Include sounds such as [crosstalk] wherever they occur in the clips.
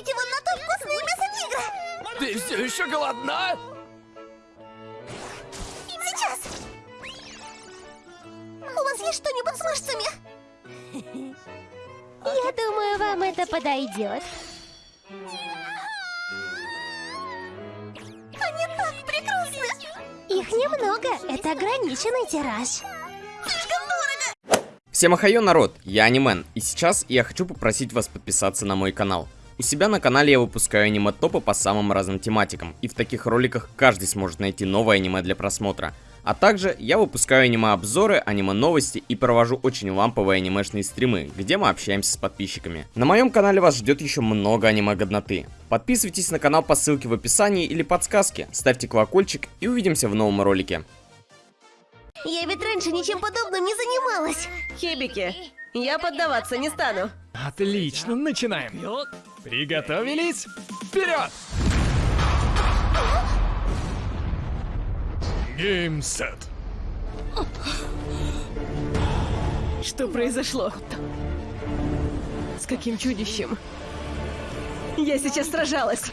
Попробуйте вон на то вкусное мясо тигра! Ты все еще голодна? Сейчас! У вас есть что-нибудь с мышцами? Я думаю, вам это подойдет. Они так прекрасны! Их немного, это ограниченный тираж. Всем ахайо, народ, я Анимен, и сейчас я хочу попросить вас подписаться на мой канал. У себя на канале я выпускаю аниме-топы по самым разным тематикам, и в таких роликах каждый сможет найти новое аниме для просмотра. А также я выпускаю аниме-обзоры, аниме-новости и провожу очень ламповые анимешные стримы, где мы общаемся с подписчиками. На моем канале вас ждет еще много аниме-годноты. Подписывайтесь на канал по ссылке в описании или подсказке, ставьте колокольчик и увидимся в новом ролике. Я ведь раньше ничем подобным не занималась. Хибики, я поддаваться не стану. Отлично, начинаем. Приготовились? Вперед! Геймсет. Что произошло? С каким чудищем? Я сейчас сражалась.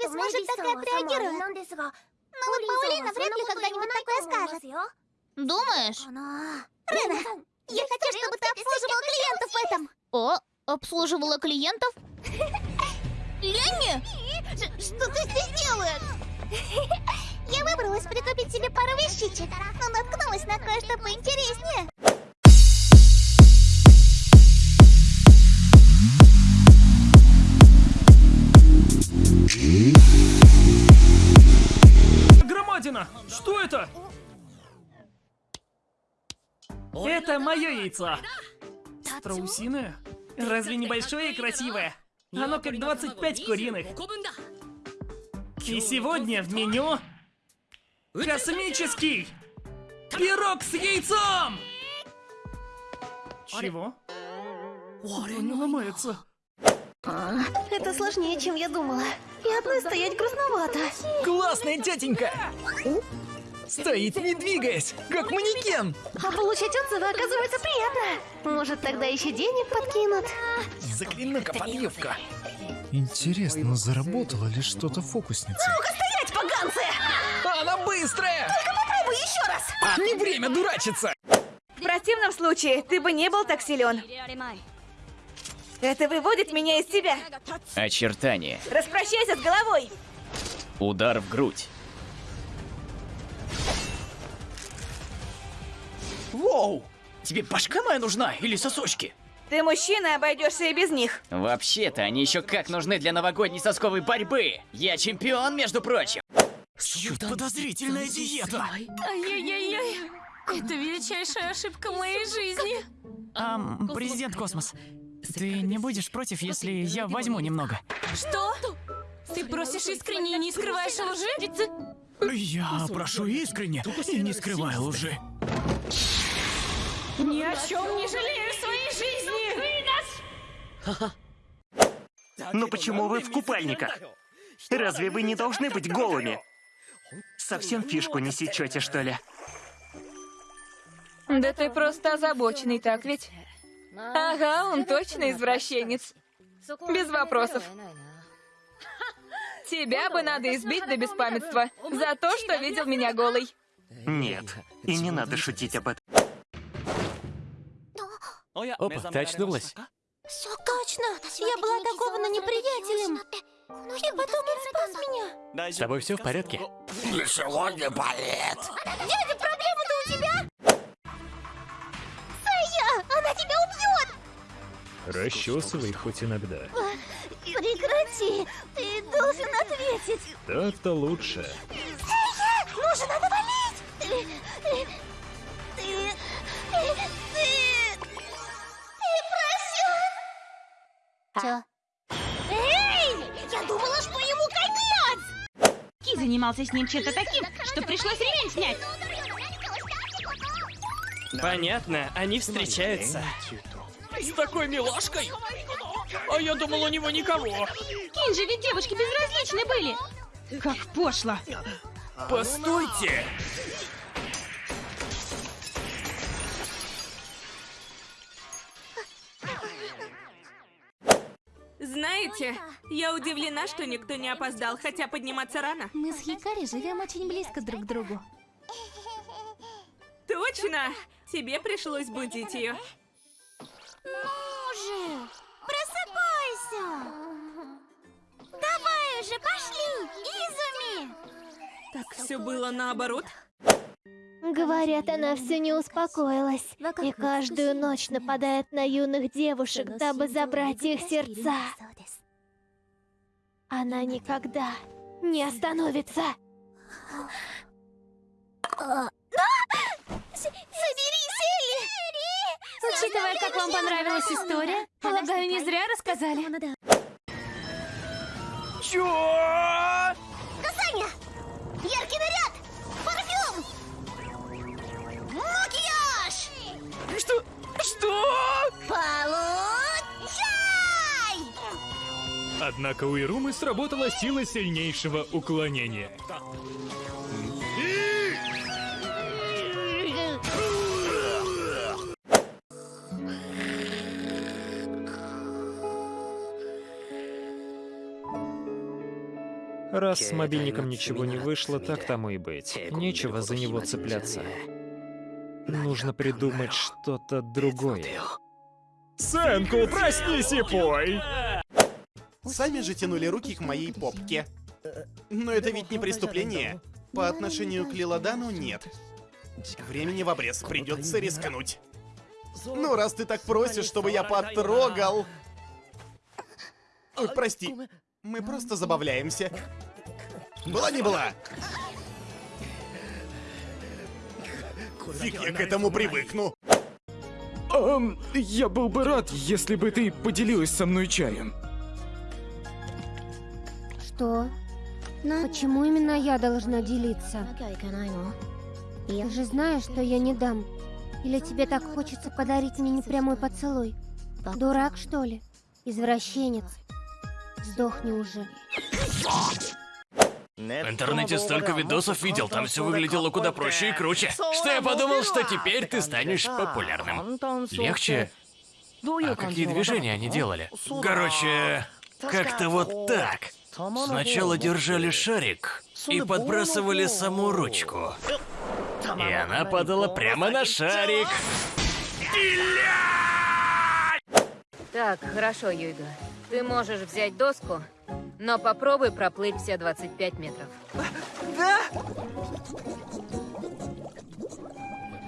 Эвис может так отреагировать. Но вот Паулина вряд ли когда-нибудь такое скажет. Думаешь? Рена, я хочу, чтобы ты обслуживал клиентов в этом. О, обслуживала клиентов? Ленни? Что ты здесь делаешь? Я выбралась прикупить себе пару вещичек, но наткнулась на кое-что поинтереснее. Это мое яйцо. Страусиное? Разве небольшое и красивое? Оно как 25 куриных. И сегодня в меню... Космический! Пирог с яйцом! Чего? Он не ломается. А, Это сложнее, чем я думала. И одной стоять грустновато. Классная тетенька! Стоит не двигаясь, как манекен! А получать отзывы оказывается приятно. Может, тогда еще денег подкинут? Загляну-ка под юбку. Интересно, заработала ли что-то фокусница? Стоять, поганцы! Она быстрая! Попробуй еще раз! Не время дурачиться! В противном случае ты бы не был так силен. Это выводит меня из себя. Очертания. Распрощайся с головой. Удар в грудь. Воу! Тебе башка моя нужна или сосочки? Ты мужчина, обойдешься и без них. Вообще-то они еще как нужны для новогодней сосковой борьбы. Я чемпион, между прочим. Чуть подозрительная диета. Ай-яй-яй-яй. Это величайшая ошибка моей жизни. Ам, президент Космос, ты не будешь против, если я возьму немного? Что? Ты просишь искренне и не скрываешь лжи? Я прошу искренне и не скрываю лжи. Ни о чем не жалею своей жизни! Но почему вы в купальниках? Разве вы не должны быть голыми? Совсем фишку не сечете, что ли? Да ты просто озабоченный, так ведь? Ага, он точно извращенец. Без вопросов. Тебя бы надо избить до беспамятства за то, что видел меня голой. Нет, и не надо шутить об этом. Опа, ты очнулась? Все точно! Я была атакована неприятелем. И потом он спас меня. С тобой все в порядке? Дядя, проблема-то у тебя? Сая, она тебя убьет! Расчесывай хоть иногда. Прекрати! Ты должен ответить! Так-то лучше. Сая, нужно навалить! Чё? Эй! Я думала, что ему конец! Ки занимался с ним чем-то таким, что пришлось ремень снять. Понятно, они встречаются. С такой милашкой? А я думал, у него никого. Кинжи ведь девушки безразличны были. Как пошло. Постойте! Знаете, я удивлена, что никто не опоздал, хотя подниматься рано. Мы с Хикари живем очень близко друг к другу. Точно! Тебе пришлось будить ее. Ну же, просыпайся! Давай уже, пошли, Изуми! Так все было наоборот. Говорят, она все не успокоилась. И каждую ночь нападает на юных девушек, дабы забрать их сердца. Она никогда не остановится. Соберись, Элли! Учитывая, как вам понравилась история, полагаю, не зря рассказали. Чё? Однако у Ирумы сработала сила сильнейшего уклонения. Раз с мобильником ничего не вышло, так тому и быть. Нечего за него цепляться. Нужно придумать что-то другое. Сэнку, проснись и пой! Сами же тянули руки к моей попке. Но это ведь не преступление. По отношению к Лиладану нет. Времени в обрез, придется рискнуть. Ну, раз ты так просишь, чтобы я потрогал... Ой, прости, мы просто забавляемся. Была не была? Фиг я к этому привыкну. Эм, я был бы рад, если бы ты поделилась со мной чаем. Что? Почему именно я должна делиться? Ты же знаешь, что я не дам. Или тебе так хочется подарить мне непрямой поцелуй? Дурак, что ли? Извращенец. Сдохни уже. В интернете столько видосов видел, там все выглядело куда проще и круче. Что я подумал, что теперь ты станешь популярным. Легче? А какие движения они делали? Короче, как-то вот так. Сначала держали шарик и подбрасывали саму ручку. И она падала прямо на шарик. Так, хорошо, Юйга. Ты можешь взять доску, но попробуй проплыть все 25 метров. Да?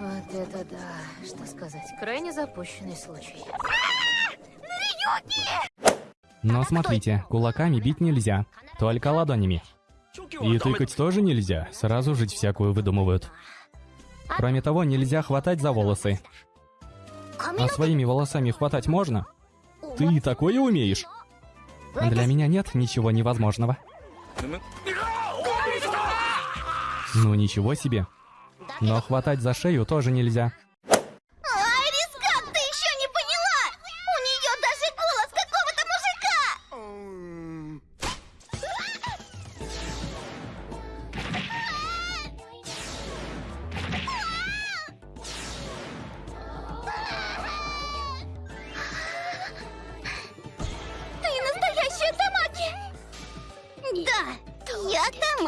Вот это да. Что сказать? Крайне запущенный случай. Но смотрите, кулаками бить нельзя, только ладонями. И тыкать тоже нельзя, сразу жить всякую выдумывают. Кроме того, нельзя хватать за волосы. А своими волосами хватать можно? Ты такое умеешь? Для меня нет ничего невозможного. Ну ничего себе. Но хватать за шею тоже нельзя.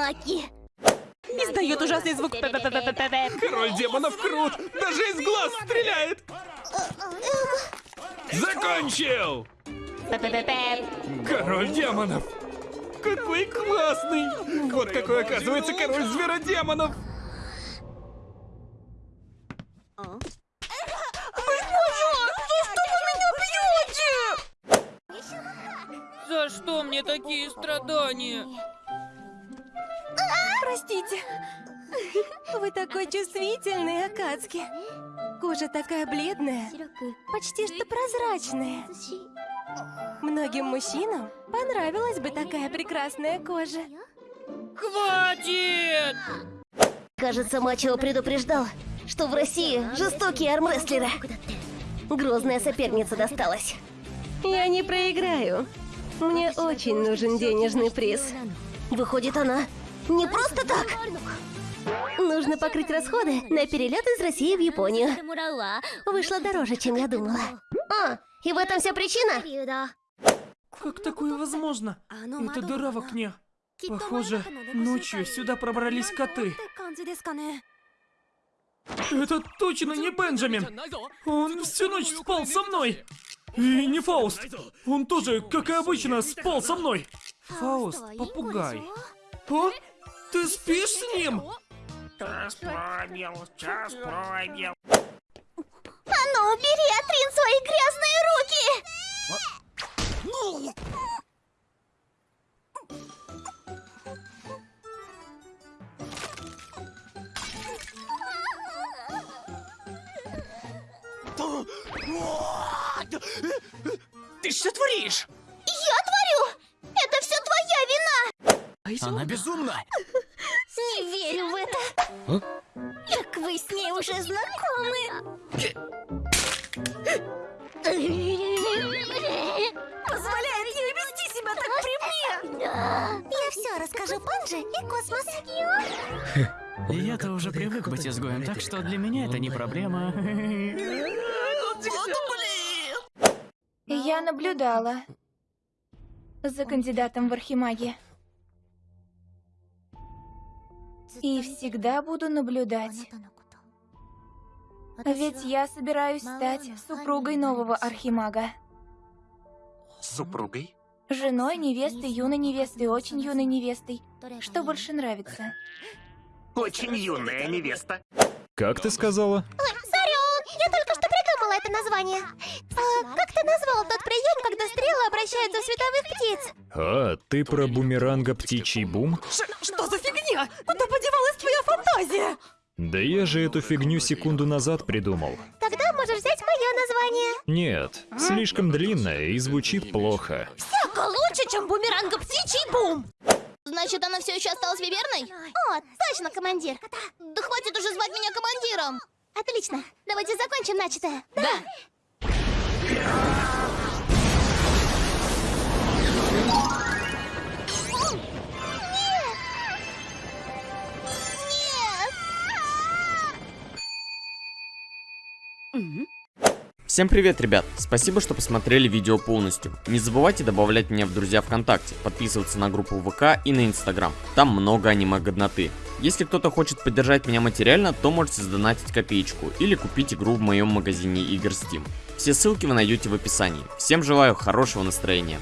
Тамаки. Издает ужасный звук. Король демонов крут! Даже из глаз стреляет! Закончил! Король демонов! Какой классный! Вот какой оказывается король зверодемонов! За что мне такие страдания? Простите. [laughs] Вы такой чувствительный, Акацки. Кожа такая бледная, почти что прозрачная. Многим мужчинам понравилась бы такая прекрасная кожа. Хватит! Кажется, Мачо предупреждал, что в России жестокие армрестлеры. Грозная соперница досталась. Я не проиграю. Мне очень нужен денежный приз. Выходит, она не просто так. Нужно покрыть расходы на перелет из России в Японию. Вышло дороже, чем я думала. А, и в этом вся причина? Как такое возможно? Это дыра в окне. Похоже, ночью сюда пробрались коты. Это точно не Бенджамин! Он всю ночь спал со мной! И не Фауст! Он тоже, как и обычно, спал со мной! Фауст, попугай. О, ты спишь с ним? Час пробил, час пробил. А ну, убери, Атрин, свои грязные руки! Ты что творишь? Я творю! Это все твоя вина! Она безумна. Верю в это. Как вы с ней уже знакомы? Позволяет ей вести себя так при мне! Я все расскажу Панже и Космос. Я-то уже привык быть изгоем, так что для меня это не проблема. Я наблюдала за кандидатом в архимаги. И всегда буду наблюдать. Ведь я собираюсь стать супругой нового архимага. Супругой? Женой, невестой, юной невестой, очень юной невестой. Что больше нравится? Очень юная невеста. Как ты сказала? Это название. А, как ты назвал тот прием, когда стрелы обращаются в световых птиц? А, ты про бумеранга птичий бум? Что за фигня? Куда подевалась твоя фантазия? Да я же эту фигню секунду назад придумал. Тогда можешь взять мое название. Нет, слишком длинное и звучит плохо. Всяко лучше, чем бумеранга птичий бум. Значит, она все еще осталась виверной? О, точно, командир. Да хватит уже звать меня командиром. Отлично. Давайте закончим начатое. Да. Всем привет, ребят! Спасибо, что посмотрели видео полностью. Не забывайте добавлять меня в друзья ВКонтакте, подписываться на группу ВК и на Инстаграм. Там много аниме-годноты. Если кто-то хочет поддержать меня материально, то можете задонатить копеечку или купить игру в моем магазине игр Steam. Все ссылки вы найдете в описании. Всем желаю хорошего настроения.